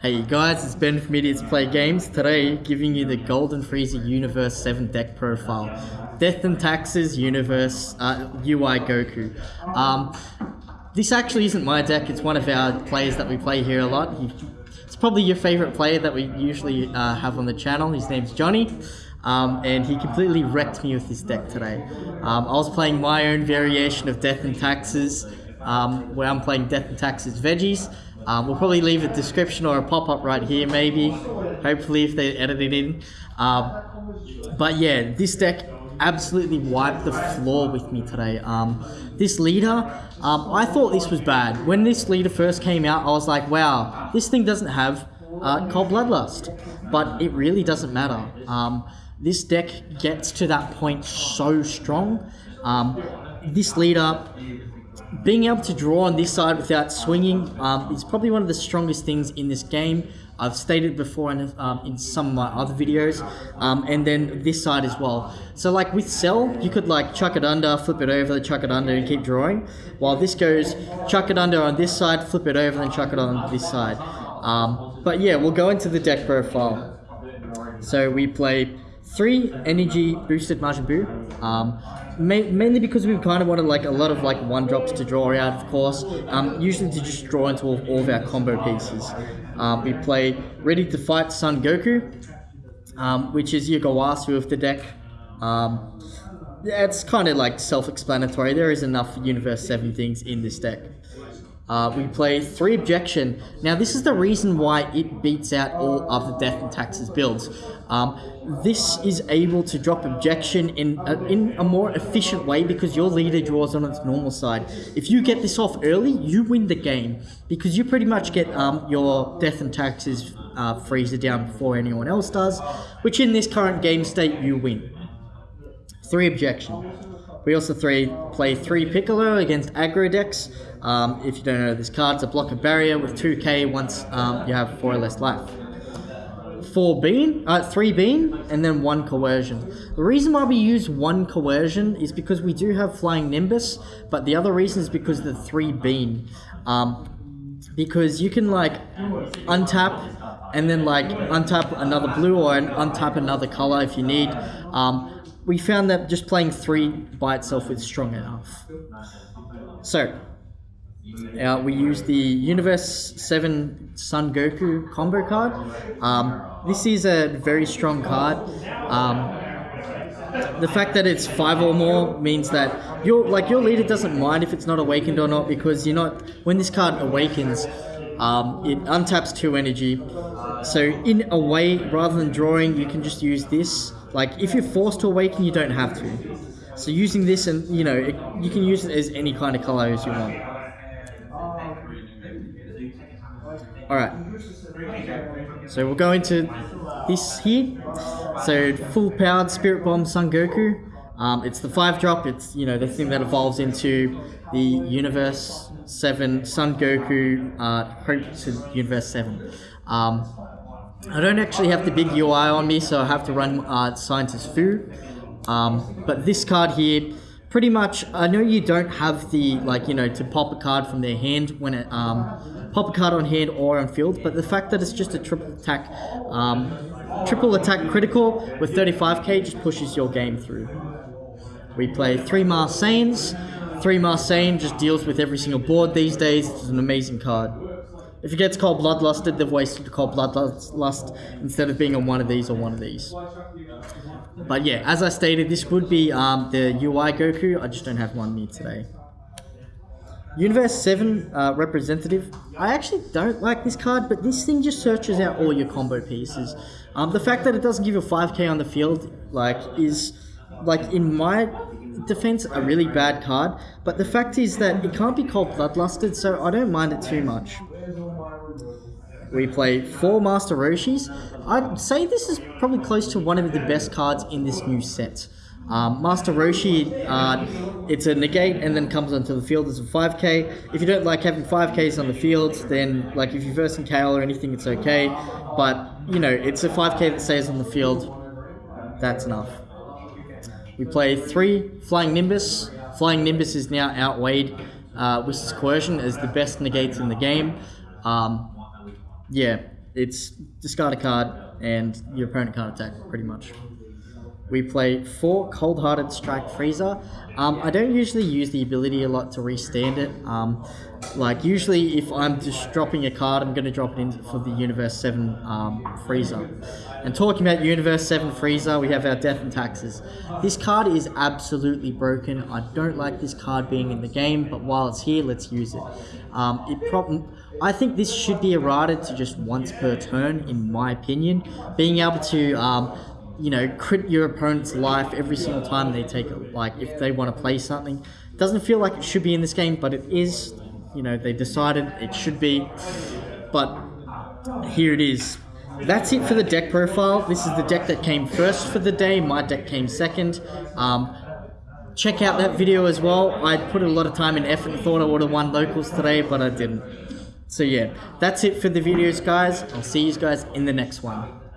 Hey guys, it's Ben from Idiots Play Games. Today, giving you the Golden Frieza Universe 7 deck profile. Death and Taxes Universe uh, UI Goku. Um, this actually isn't my deck, it's one of our players that we play here a lot. He, it's probably your favorite player that we usually uh, have on the channel. His name's Johnny. Um, and he completely wrecked me with this deck today. Um, I was playing my own variation of Death and Taxes, um, where I'm playing Death and Taxes Veggies. Um, we'll probably leave a description or a pop-up right here, maybe. Hopefully, if they edit it in. Um, but yeah, this deck absolutely wiped the floor with me today. Um, this leader, um, I thought this was bad. When this leader first came out, I was like, wow, this thing doesn't have uh, Cold Bloodlust. But it really doesn't matter. Um, this deck gets to that point so strong. Um, this leader being able to draw on this side without swinging um, is probably one of the strongest things in this game. I've stated before in, um, in some of my other videos, um, and then this side as well. So like with Cell, you could like chuck it under, flip it over, chuck it under, and keep drawing. While this goes, chuck it under on this side, flip it over, and chuck it on this side. Um, but yeah, we'll go into the deck profile. So we play three energy boosted Majin Buu. Ma mainly because we kind of wanted like a lot of like one drops to draw out, of course. Um, usually to just draw into all, all of our combo pieces. Um, we play Ready to Fight Son Goku, um, which is your Gowasu of the deck. Um, yeah, it's kind of like self-explanatory. There is enough Universe 7 things in this deck. Uh, we play three objection. Now, this is the reason why it beats out all of the death and taxes builds. Um, this is able to drop objection in a, in a more efficient way because your leader draws on its normal side. If you get this off early, you win the game because you pretty much get um, your death and taxes uh, Frieza down before anyone else does, which in this current game state, you win. Three objection. We also three play three Piccolo against aggro decks. Um, if you don't know this card, it's a block of barrier with 2k once um, you have 4 or less life. 4 bean, uh, 3 bean, and then 1 coercion. The reason why we use 1 coercion is because we do have flying nimbus, but the other reason is because the 3 bean. Um, because you can like untap and then like untap another blue or untap another color if you need. Um, we found that just playing three by itself is strong enough. So, uh, we use the Universe 7 Son Goku combo card. Um, this is a very strong card. Um, the fact that it's five or more means that your like your leader doesn't mind if it's not awakened or not because you're not when this card awakens, um, it untaps two energy. So in a way, rather than drawing, you can just use this like, if you're forced to awaken, you don't have to. So using this and, you know, it, you can use it as any kind of color as you want. Alright. So we'll go into this here. So full powered Spirit Bomb Son Goku. Um, it's the 5 drop, it's, you know, the thing that evolves into the Universe 7 Son Goku uh, Hope to Universe 7. Um, I don't actually have the big UI on me, so I have to run uh, Scientist Fu. Um, but this card here, pretty much, I know you don't have the, like, you know, to pop a card from their hand when it, um, pop a card on hand or on field, but the fact that it's just a triple attack, um, triple attack critical with 35k just pushes your game through. We play three Marsanes. Three Marsane just deals with every single board these days. It's an amazing card. If it gets cold bloodlusted, they've wasted the cold bloodlust instead of being on one of these or one of these. But yeah, as I stated, this would be um, the UI Goku. I just don't have one me today. Universe 7 uh, representative. I actually don't like this card, but this thing just searches out all your combo pieces. Um, the fact that it doesn't give you 5k on the field, like, is, like, in my defense, a really bad card. But the fact is that it can't be cold bloodlusted, so I don't mind it too much. We play four Master Roshis. I'd say this is probably close to one of the best cards in this new set. Um, Master Roshi, uh, it's a negate and then comes onto the field as a 5k. If you don't like having 5ks on the field, then like if you're versing Kale or anything, it's okay. But, you know, it's a 5k that stays on the field. That's enough. We play three Flying Nimbus. Flying Nimbus is now outweighed uh, with Coercion as the best negates in the game. Um, yeah, it's discard a card and your opponent can't attack, pretty much. We play four Cold Hearted Strike Frieza. Um, I don't usually use the ability a lot to restand it. Um, like usually, if I'm just dropping a card, I'm going to drop it in for the Universe Seven um, Frieza. And talking about Universe Seven Frieza, we have our Death and Taxes. This card is absolutely broken. I don't like this card being in the game, but while it's here, let's use it. Um, it prob- I think this should be errated to just once per turn, in my opinion. Being able to um, you know, crit your opponent's life every single time they take it. Like, if they want to play something. Doesn't feel like it should be in this game, but it is. You know, they decided it should be. But here it is. That's it for the deck profile. This is the deck that came first for the day. My deck came second. Um, check out that video as well. I put a lot of time and effort and thought I would have won locals today, but I didn't. So yeah, that's it for the videos, guys. I'll see you guys in the next one.